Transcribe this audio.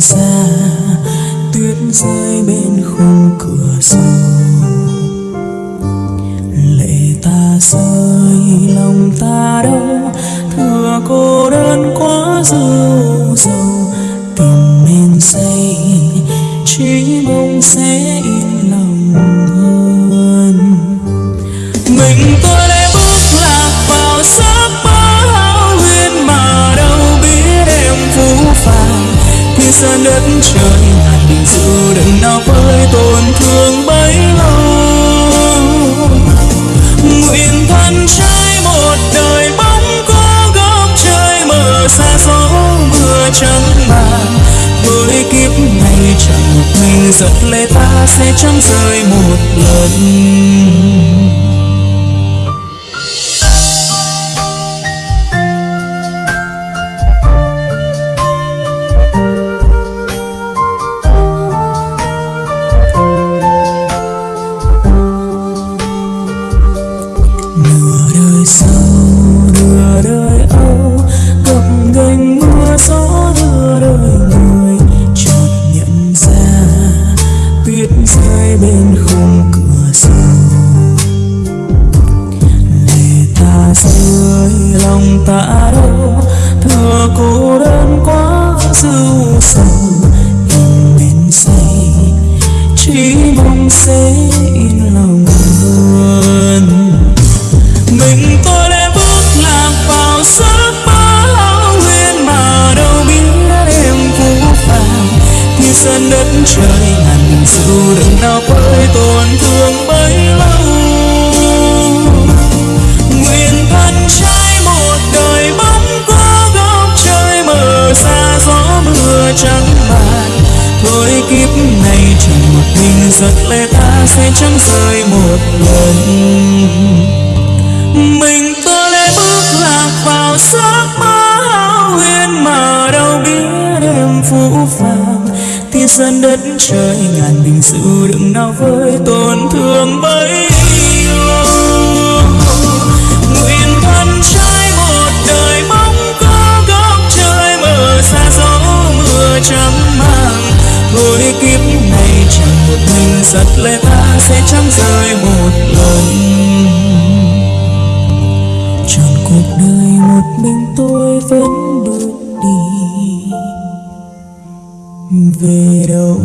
xa, tuyết rơi bên khung cửa sổ. Lệ ta rơi, lòng ta đau thừa cô đơn quá dâu dầu tìm men say chỉ mong sẽ yên thiên sơn đất trời ngàn bình dù đừng nào với tổn thương bấy lâu. Nguyện thân trai một đời bóng có góc trời mờ xa gió mưa trắng màn. Với kiếp này chẳng một mình giật lệ ta sẽ chẳng rơi một lần. Đời sau nửa đời âu gập gành mưa gió đưa đời người chợt nhận ra, tuyết rơi bên khung cửa sổ. Lệ ta rơi, lòng ta đâu thừa cô đơn quá dư sầu. In bên say, chỉ mong sẽ yên lòng. Sân đất trời ngàn dù đừng nào với tổn thương bấy lâu. Nguyện thân trai một đời bóng qua góc trời mờ xa gió mưa trắng màn. Thôi kiếp này chẳng một mình giật lệ ta sẽ chẳng rời một lần. Mình đất trời, ngàn bình dù đừng nào với tổn thương bấy lâu nguyện thân trái một đời bóng có góc trời mở xa gió mưa trắng màng thôi kiếp này chẳng một mình giật lệ ta sẽ chẳng rơi một lần. Trọn cuộc đời một mình tôi vẫn về đâu?